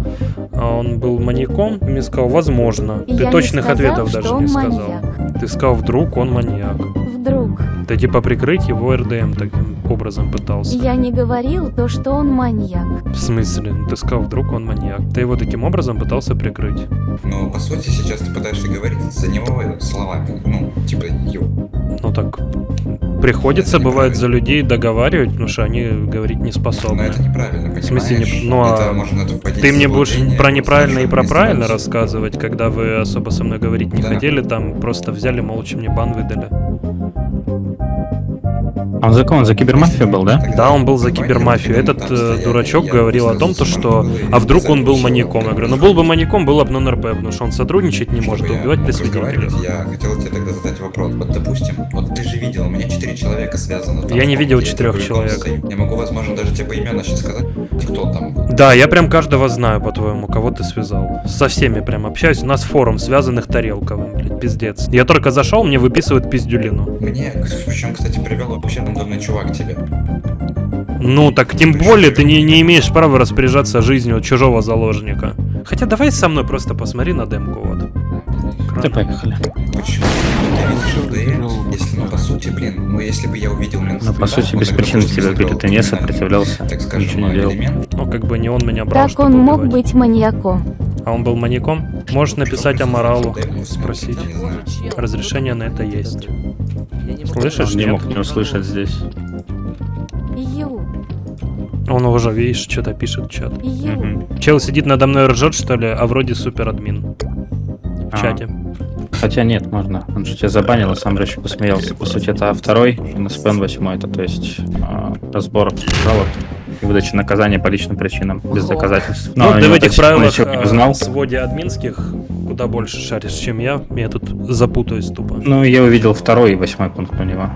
а он был маньяком? Мне сказал, возможно. Ты Я точных сказал, ответов даже не сказал. маньяк. Ты сказал, вдруг он маньяк. Вдруг. Ты типа прикрыть его РДМ таким образом пытался. Я не говорил то, что он маньяк. В смысле? Ну, Ты сказал, вдруг он маньяк. Ты его таким образом пытался прикрыть. Ну, по сути, сейчас ты пытаешься говорить за него словами. Ну, типа, его. Ну так, приходится, бывает, за людей договаривать, потому что они говорить не способны. Но это неправильно, В смысле, понимаешь? не... ну а Это можно ты мне будешь про неправильно и про правильно рассказывать, когда вы особо со мной говорить не Да. хотели, там просто взяли, молча мне бан выдали. Он за кого? Он за кибермафию был, да? Да, он был за кибермафию. Этот э, дурачок говорил о том, то, что а вдруг он был маньяком. Я говорю, ну был бы маньяком, было бы нон-РП, потому что он сотрудничать не может, убивать при мог разговаривать, свидетелях. Я хотел тебе тогда задать вопрос. Вот, допустим, вот ты же видел, у меня четыре человека связано. там, Я не видел четырех человек. Я могу, возможно, даже тебе поименно сейчас сказать, кто там. Да, я прям каждого знаю, по-твоему, кого ты связал. Со всеми прям общаюсь. У нас форум связанных Тарелковым, блядь, пиздец. Я только зашел, мне выписывают пиздюлину. Мне, причем, кстати, привел вообще рандомный чувак тебе. Ну, так тем более ты не, не имеешь права распоряжаться жизнью чужого заложника. Хотя давай со мной просто посмотри на демку, вот. Да поехали. Почему? Ты видишь ЛД, если, ну, по сути, блин, ну, если бы я увидел ментов, Ну, по сути, без причины тебя били, ты не сопротивлялся, так скажем, ничего не делал. элемент. Ну, как бы не он меня брал, Так он мог убивать. быть маньяком. А он был маньяком? Можешь написать Аморалу, спросить. Разрешение на это есть. Слышишь, Он не мог не услышать здесь. Ю. Он уже, видишь, что-то пишет в чат. Чел сидит надо мной ржет, что ли, а вроде супер админ. В А. чате. Хотя нет, можно. Он же тебя забанил, а сам же еще посмеялся. По сути, это второй, НСПН 8, это то есть а, разбор жалоб и выдача наказания по личным причинам, без доказательств. Ну, он ты в его этих правилах не э, узнал. своде админских куда больше шаришь, чем я. Я тут запутаюсь тупо. Ну, я увидел второй и восьмой пункт у него.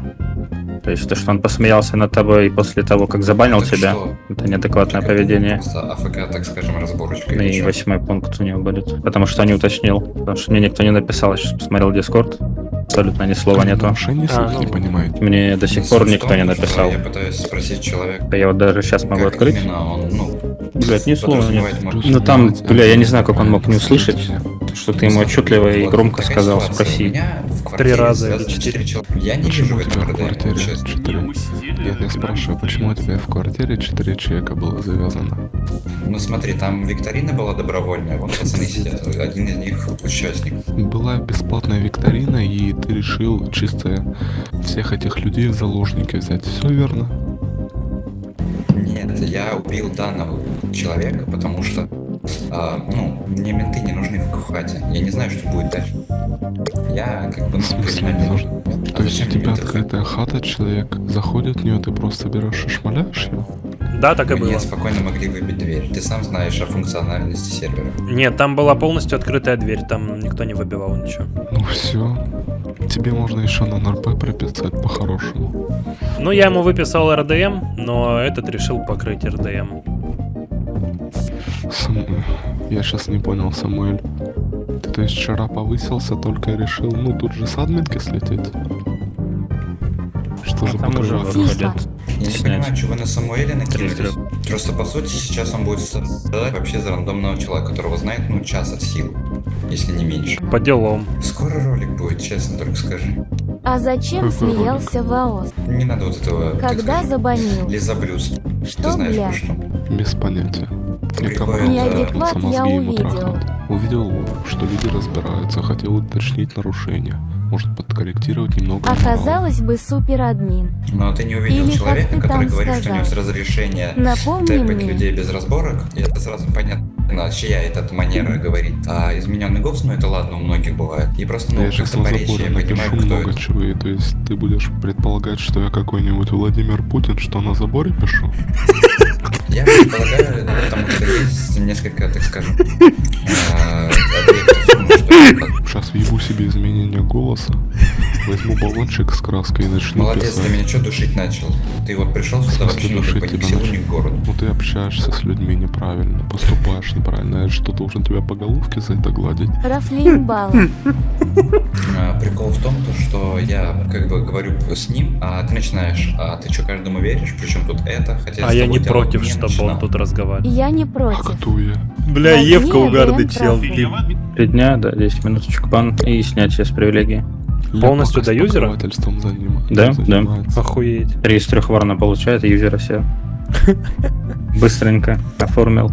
То есть то, что он посмеялся над тобой после того, как забанил Так тебя, что? это неадекватное поведение. Просто АФК, так скажем, разборочка. Ну И чё? восьмой пункт у него будет. Потому что не уточнил. Потому что мне никто не написал, я сейчас посмотрел Дискорд. Абсолютно ни слова нету. А, ну, понимаете. Мне до сих пор никто том, не написал. Я пытаюсь спросить человека, Да Я вот даже сейчас могу открыть. он, ну, Блять, ни слова нет. Ну там, бля, я не знаю, как он мог не услышать, что ты ему отчетливо и громко сказал, спроси. Три квартире раза или четыре. четыре человека. Я не вижу в этом РДМ, честно. Нет, я спрашиваю, почему у тебя в квартире четыре человека было завязано? Ну смотри, там викторина была добровольная, вон пацаны сидят, один из них участник. Была бесплатная викторина, и ты решил чисто всех этих людей в заложники взять. Все верно? Нет, я убил данного человека, потому что, а, ну, мне менты не нужны в хате. Я не знаю, что будет дальше. Я как бы, ну, криминальный нужен. То есть у тебя открытая хата, человек заходит в нее, ты просто берешь и шмаляешь ее? Да, так и Мне было. спокойно могли выбить дверь. Ты сам знаешь о функциональности сервера. Нет, там была полностью открытая дверь, там никто не выбивал ничего. Ну все. Тебе можно еще на НРП приписать по-хорошему. Ну, я ему выписал РДМ, но этот решил покрыть РДМ. Сам- Я сейчас не понял, Самуэль. Ты то есть вчера повысился, только решил, ну тут же с админки слететь? Что за там уже выходит. Я не понимаю, что вы на Самуэля накинулись. Просто по сути сейчас он будет страдать вообще за рандомного человека, которого знает, ну, час от силы. Если не меньше. По делам. Скоро ролик будет, честно, только скажи. А зачем Какой смеялся Ваос? Не надо вот этого, Когда забанил? лизоблюз. Что, Ты знаешь, бля? про что? Без понятия. Мне Приходит, команда Неадекват трахнуться, я мозги ему увидел. трахнуть. Увидел, что люди разбираются, хотел уточнить нарушения. Может подкорректировать немного. Оказалось бы суперадмин. Но ты не увидел Или человека, который говорит, что у него с сказал? разрешения Напомни тэпать мне. людей без разборок. И это сразу понятно, чья эта манера говорит. А измененный голос, ну это ладно, у многих бывает. И просто, ну, я сейчас как-то на заборе я понимаю, напишу кто много это. чего, и то есть ты будешь предполагать, что я какой-нибудь Владимир Путин, что на заборе пишу? Я предполагаю, ну, потому что есть несколько, так скажем, э, объектов, Сейчас въебу себе изменение голоса, возьму баллончик с краской и начну Молодец, писать. ты меня что душить начал? Ты вот пришел сюда вообще душить ни к тебя селу, ни к городу. Ну ты общаешься с людьми неправильно, поступаешь неправильно. Я что, должен тебя по головке за это гладить? Рафлин Бал. А, Прикол в том, то, что я как бы говорю с ним, а ты начинаешь, а ты что, каждому веришь? Причем тут это, хотя А я не против, не чтобы начинал. он тут разговаривал. Я не против. Бля, Евка угарный АДМ чел. Три дня, да, 10 минуточек бан и снятие с привилегии. Полностью до юзера? Заним- Да, да. Охуеть. Три из трех ворона получает, юзера все. Быстренько оформил.